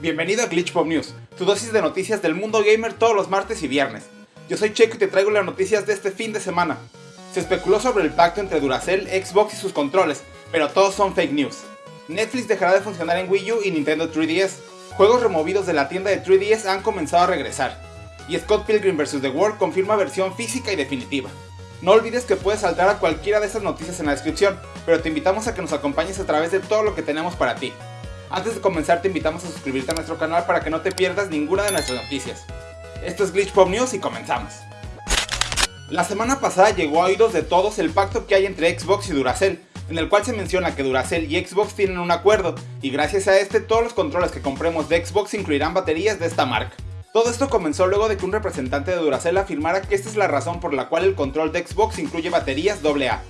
Bienvenido a Glitch Pop News, tu dosis de noticias del mundo gamer todos los martes y viernes. Yo soy Checo y te traigo las noticias de este fin de semana. Se especuló sobre el pacto entre Duracell, Xbox y sus controles, pero todos son fake news. Netflix dejará de funcionar en Wii U y Nintendo 3DS. Juegos removidos de la tienda de 3DS han comenzado a regresar. Y Scott Pilgrim vs. The World confirma versión física y definitiva. No olvides que puedes saltar a cualquiera de estas noticias en la descripción, pero te invitamos a que nos acompañes a través de todo lo que tenemos para ti. Antes de comenzar te invitamos a suscribirte a nuestro canal para que no te pierdas ninguna de nuestras noticias. Esto es Glitch Pop News y comenzamos. La semana pasada llegó a oídos de todos el pacto que hay entre Xbox y Duracell, en el cual se menciona que Duracell y Xbox tienen un acuerdo, y gracias a este todos los controles que compremos de Xbox incluirán baterías de esta marca. Todo esto comenzó luego de que un representante de Duracell afirmara que esta es la razón por la cual el control de Xbox incluye baterías AA.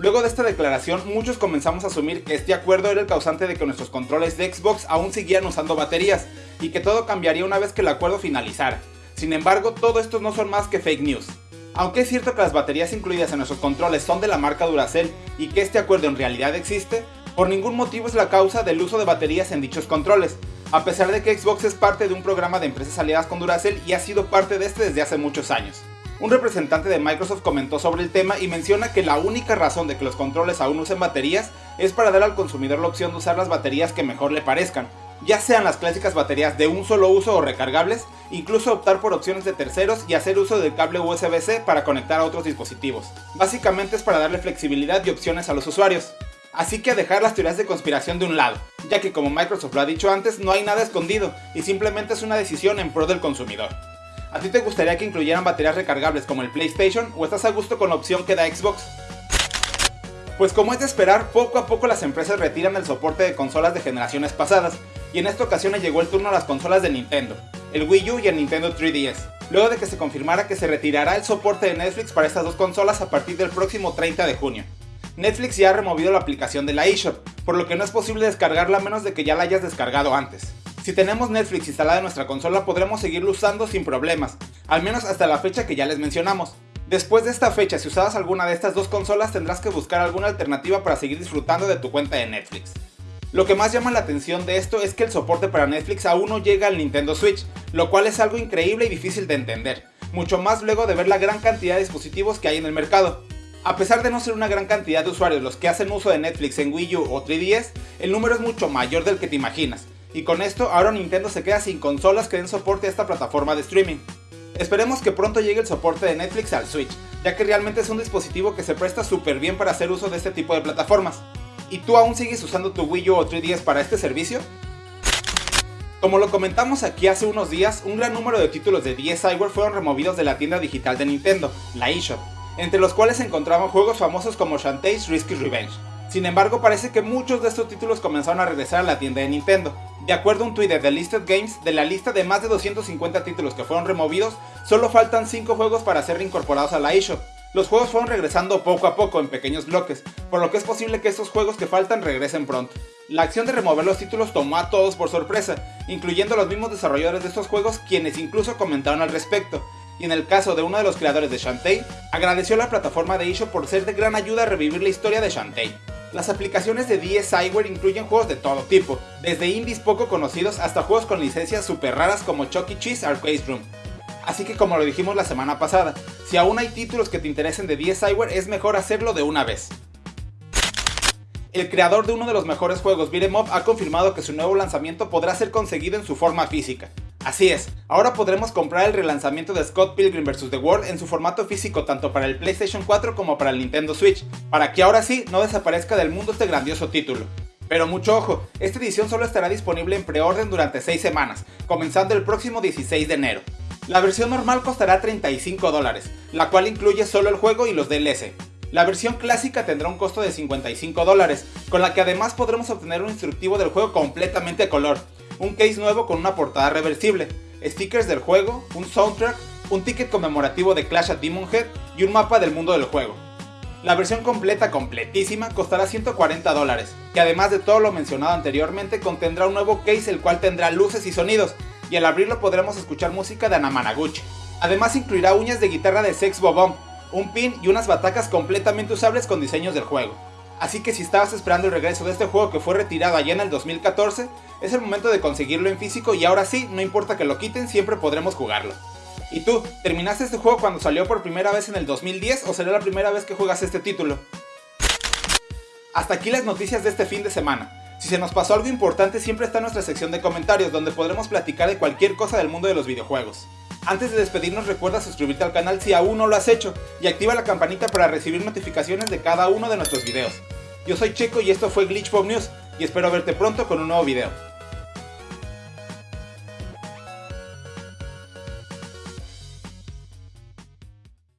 Luego de esta declaración, muchos comenzamos a asumir que este acuerdo era el causante de que nuestros controles de Xbox aún siguieran usando baterías, y que todo cambiaría una vez que el acuerdo finalizara. Sin embargo, todo esto no son más que fake news. Aunque es cierto que las baterías incluidas en nuestros controles son de la marca Duracell y que este acuerdo en realidad existe, por ningún motivo es la causa del uso de baterías en dichos controles, a pesar de que Xbox es parte de un programa de empresas aliadas con Duracell y ha sido parte de este desde hace muchos años. Un representante de Microsoft comentó sobre el tema y menciona que la única razón de que los controles aún usen baterías es para dar al consumidor la opción de usar las baterías que mejor le parezcan, ya sean las clásicas baterías de un solo uso o recargables, incluso optar por opciones de terceros y hacer uso del cable USB-C para conectar a otros dispositivos. Básicamente es para darle flexibilidad y opciones a los usuarios. Así que a dejar las teorías de conspiración de un lado, ya que como Microsoft lo ha dicho antes, no hay nada escondido y simplemente es una decisión en pro del consumidor. ¿A ti te gustaría que incluyeran baterías recargables como el PlayStation o estás a gusto con la opción que da Xbox? Pues como es de esperar, poco a poco las empresas retiran el soporte de consolas de generaciones pasadas, y en esta ocasión llegó el turno a las consolas de Nintendo, el Wii U y el Nintendo 3DS, luego de que se confirmara que se retirará el soporte de Netflix para estas dos consolas a partir del próximo 30 de junio. Netflix ya ha removido la aplicación de la eShop, por lo que no es posible descargarla a menos de que ya la hayas descargado antes. Si tenemos Netflix instalada en nuestra consola podremos seguirlo usando sin problemas, al menos hasta la fecha que ya les mencionamos. Después de esta fecha, si usabas alguna de estas dos consolas tendrás que buscar alguna alternativa para seguir disfrutando de tu cuenta de Netflix. Lo que más llama la atención de esto es que el soporte para Netflix aún no llega al Nintendo Switch, lo cual es algo increíble y difícil de entender, mucho más luego de ver la gran cantidad de dispositivos que hay en el mercado. A pesar de no ser una gran cantidad de usuarios los que hacen uso de Netflix en Wii U o 3DS, el número es mucho mayor del que te imaginas, y con esto ahora Nintendo se queda sin consolas que den soporte a esta plataforma de streaming. Esperemos que pronto llegue el soporte de Netflix al Switch, ya que realmente es un dispositivo que se presta súper bien para hacer uso de este tipo de plataformas. ¿Y tú aún sigues usando tu Wii U o 3DS para este servicio? Como lo comentamos aquí hace unos días, un gran número de títulos de DSiWare fueron removidos de la tienda digital de Nintendo, la eShop, entre los cuales se encontraban juegos famosos como Shantae's Risky Revenge. Sin embargo, parece que muchos de estos títulos comenzaron a regresar a la tienda de Nintendo. De acuerdo a un tweet de The Listed Games, de la lista de más de 250 títulos que fueron removidos, solo faltan 5 juegos para ser reincorporados a la eShop. Los juegos fueron regresando poco a poco en pequeños bloques, por lo que es posible que estos juegos que faltan regresen pronto. La acción de remover los títulos tomó a todos por sorpresa, incluyendo a los mismos desarrolladores de estos juegos quienes incluso comentaron al respecto, y en el caso de uno de los creadores de Shantae, agradeció a la plataforma de eShop por ser de gran ayuda a revivir la historia de Shantae. Las aplicaciones de DSiWare incluyen juegos de todo tipo, desde indies poco conocidos hasta juegos con licencias super raras como Chucky e. Cheese Arcade Room. Así que como lo dijimos la semana pasada, si aún hay títulos que te interesen de DSiWare es mejor hacerlo de una vez. El creador de uno de los mejores juegos Beat'em ha confirmado que su nuevo lanzamiento podrá ser conseguido en su forma física. Así es, ahora podremos comprar el relanzamiento de Scott Pilgrim vs. The World en su formato físico tanto para el PlayStation 4 como para el Nintendo Switch, para que ahora sí no desaparezca del mundo este grandioso título. Pero mucho ojo, esta edición solo estará disponible en preorden durante 6 semanas, comenzando el próximo 16 de enero. La versión normal costará 35 dólares, la cual incluye solo el juego y los DLC. La versión clásica tendrá un costo de 55 dólares, con la que además podremos obtener un instructivo del juego completamente a color, un case nuevo con una portada reversible, stickers del juego, un soundtrack, un ticket conmemorativo de Clash at Demon Head y un mapa del mundo del juego. La versión completa completísima costará 140 dólares, que además de todo lo mencionado anteriormente contendrá un nuevo case el cual tendrá luces y sonidos, y al abrirlo podremos escuchar música de Anamanaguchi. Además incluirá uñas de guitarra de Sex Bobom, un pin y unas batacas completamente usables con diseños del juego. Así que si estabas esperando el regreso de este juego que fue retirado allá en el 2014, Es el momento de conseguirlo en físico y ahora sí, no importa que lo quiten, siempre podremos jugarlo. ¿Y tú, terminaste este juego cuando salió por primera vez en el 2010 o será la primera vez que juegas este título? Hasta aquí las noticias de este fin de semana. Si se nos pasó algo importante siempre está en nuestra sección de comentarios donde podremos platicar de cualquier cosa del mundo de los videojuegos. Antes de despedirnos recuerda suscribirte al canal si aún no lo has hecho y activa la campanita para recibir notificaciones de cada uno de nuestros videos. Yo soy Checo y esto fue Glitch News y espero verte pronto con un nuevo video.